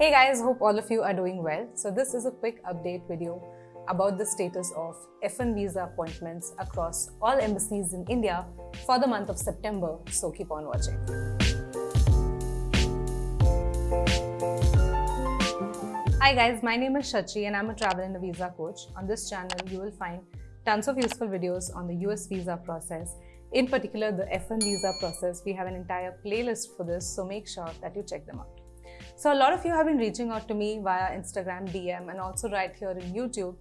Hey guys, hope all of you are doing well. So this is a quick update video about the status of F1 visa appointments across all embassies in India for the month of September, so keep on watching. Hi guys, my name is Shachi and I'm a travel and a visa coach. On this channel, you will find tons of useful videos on the US visa process. In particular, the F1 visa process. We have an entire playlist for this, so make sure that you check them out. So a lot of you have been reaching out to me via Instagram DM and also right here in YouTube,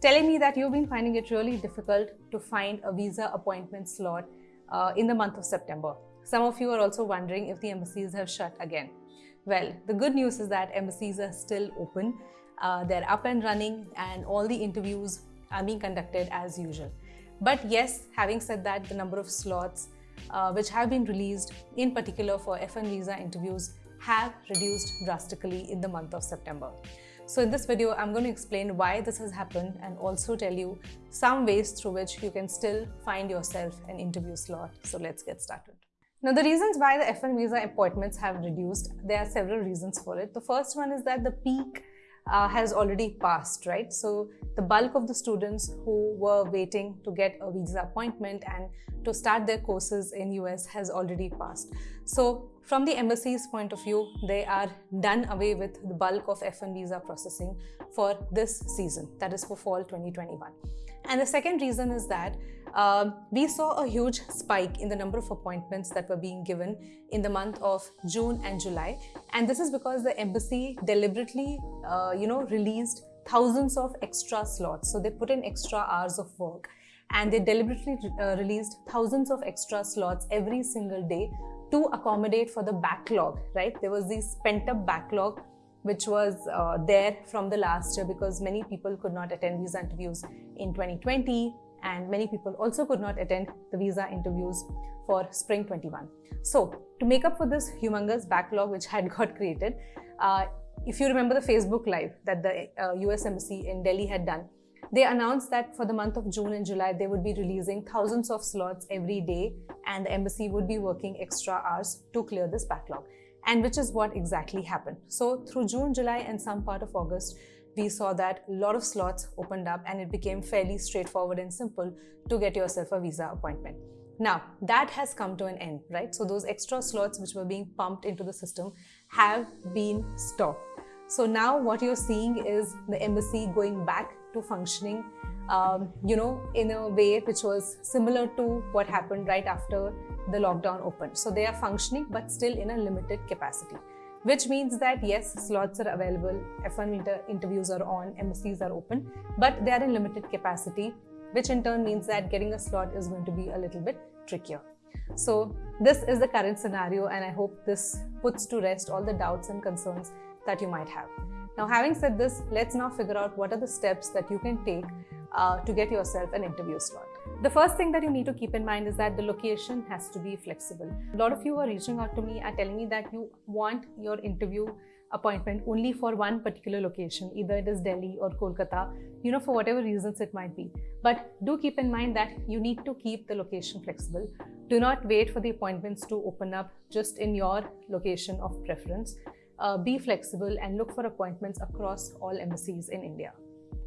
telling me that you've been finding it really difficult to find a visa appointment slot uh, in the month of September. Some of you are also wondering if the embassies have shut again. Well, the good news is that embassies are still open. Uh, they're up and running and all the interviews are being conducted as usual. But yes, having said that, the number of slots uh, which have been released in particular for F1 visa interviews have reduced drastically in the month of September. So in this video, I'm going to explain why this has happened and also tell you some ways through which you can still find yourself an interview slot. So let's get started. Now the reasons why the F1 visa appointments have reduced, there are several reasons for it. The first one is that the peak uh, has already passed, right? So the bulk of the students who were waiting to get a visa appointment and to start their courses in US has already passed. So from the embassy's point of view, they are done away with the bulk of F1 visa processing for this season, that is for fall 2021. And the second reason is that uh, we saw a huge spike in the number of appointments that were being given in the month of June and July. And this is because the embassy deliberately, uh, you know, released thousands of extra slots. So they put in extra hours of work and they deliberately uh, released thousands of extra slots every single day to accommodate for the backlog, right? There was this pent up backlog which was uh, there from the last year because many people could not attend visa interviews in 2020 and many people also could not attend the visa interviews for spring 21. So to make up for this humongous backlog which had got created, uh, if you remember the Facebook Live that the uh, US Embassy in Delhi had done, they announced that for the month of June and July, they would be releasing thousands of slots every day and the embassy would be working extra hours to clear this backlog. And which is what exactly happened. So through June, July and some part of August, we saw that a lot of slots opened up and it became fairly straightforward and simple to get yourself a visa appointment. Now, that has come to an end, right? So those extra slots which were being pumped into the system have been stopped. So now what you're seeing is the embassy going back to functioning, um, you know, in a way which was similar to what happened right after the lockdown opened. So they are functioning, but still in a limited capacity which means that yes, slots are available, F1 inter interviews are on, embassies are open, but they are in limited capacity, which in turn means that getting a slot is going to be a little bit trickier. So this is the current scenario and I hope this puts to rest all the doubts and concerns that you might have. Now having said this, let's now figure out what are the steps that you can take uh, to get yourself an interview slot. The first thing that you need to keep in mind is that the location has to be flexible. A lot of you are reaching out to me and telling me that you want your interview appointment only for one particular location, either it is Delhi or Kolkata, you know, for whatever reasons it might be. But do keep in mind that you need to keep the location flexible. Do not wait for the appointments to open up just in your location of preference. Uh, be flexible and look for appointments across all embassies in India.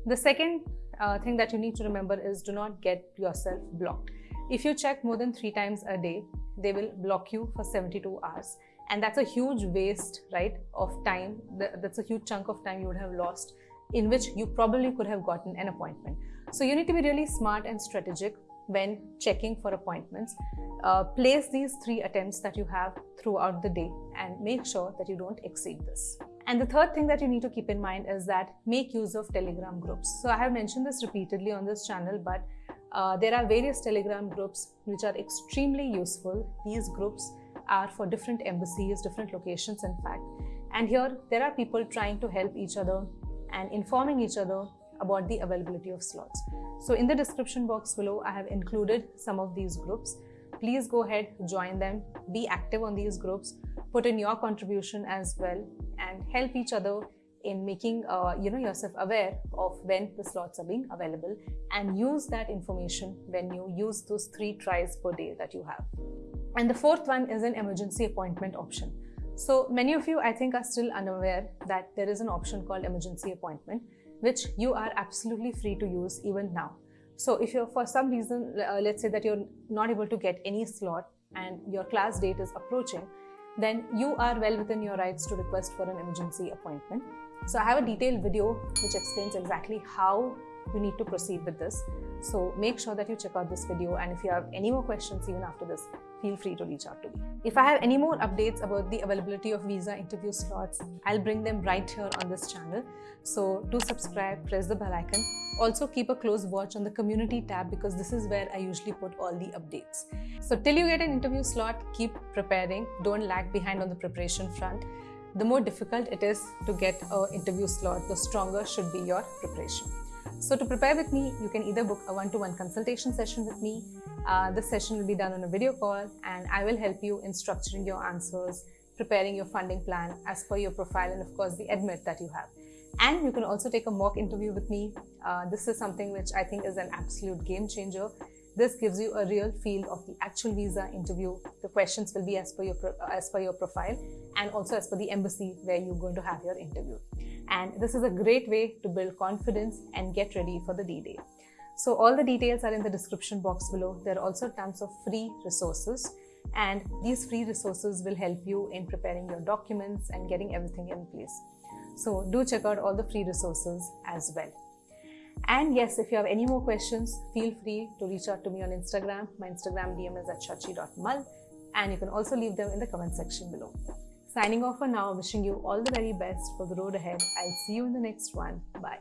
The second uh, thing that you need to remember is do not get yourself blocked. If you check more than three times a day, they will block you for 72 hours. And that's a huge waste, right, of time. That's a huge chunk of time you would have lost in which you probably could have gotten an appointment. So you need to be really smart and strategic when checking for appointments. Uh, place these three attempts that you have throughout the day and make sure that you don't exceed this. And the third thing that you need to keep in mind is that make use of Telegram groups. So I have mentioned this repeatedly on this channel, but uh, there are various Telegram groups which are extremely useful. These groups are for different embassies, different locations in fact. And here there are people trying to help each other and informing each other about the availability of slots. So in the description box below, I have included some of these groups. Please go ahead, join them, be active on these groups, put in your contribution as well and help each other in making uh, you know yourself aware of when the slots are being available and use that information when you use those three tries per day that you have. And the fourth one is an emergency appointment option. So many of you, I think, are still unaware that there is an option called emergency appointment, which you are absolutely free to use even now. So if you're for some reason, uh, let's say that you're not able to get any slot and your class date is approaching, then you are well within your rights to request for an emergency appointment. So I have a detailed video which explains exactly how you need to proceed with this. So make sure that you check out this video and if you have any more questions even after this, feel free to reach out to me. If I have any more updates about the availability of visa interview slots, I'll bring them right here on this channel. So do subscribe, press the bell icon. Also keep a close watch on the community tab because this is where I usually put all the updates. So till you get an interview slot, keep preparing. Don't lag behind on the preparation front. The more difficult it is to get an interview slot, the stronger should be your preparation. So to prepare with me, you can either book a one-to-one -one consultation session with me. Uh, this session will be done on a video call and I will help you in structuring your answers, preparing your funding plan as per your profile and of course the admit that you have. And you can also take a mock interview with me. Uh, this is something which I think is an absolute game changer. This gives you a real feel of the actual visa interview. The questions will be as per your, as per your profile and also as per the embassy where you're going to have your interview. And this is a great way to build confidence and get ready for the D-Day. So all the details are in the description box below. There are also tons of free resources and these free resources will help you in preparing your documents and getting everything in place. So do check out all the free resources as well. And yes, if you have any more questions, feel free to reach out to me on Instagram. My Instagram DM is at shachi.mal and you can also leave them in the comment section below. Signing off for now, wishing you all the very best for the road ahead. I'll see you in the next one. Bye.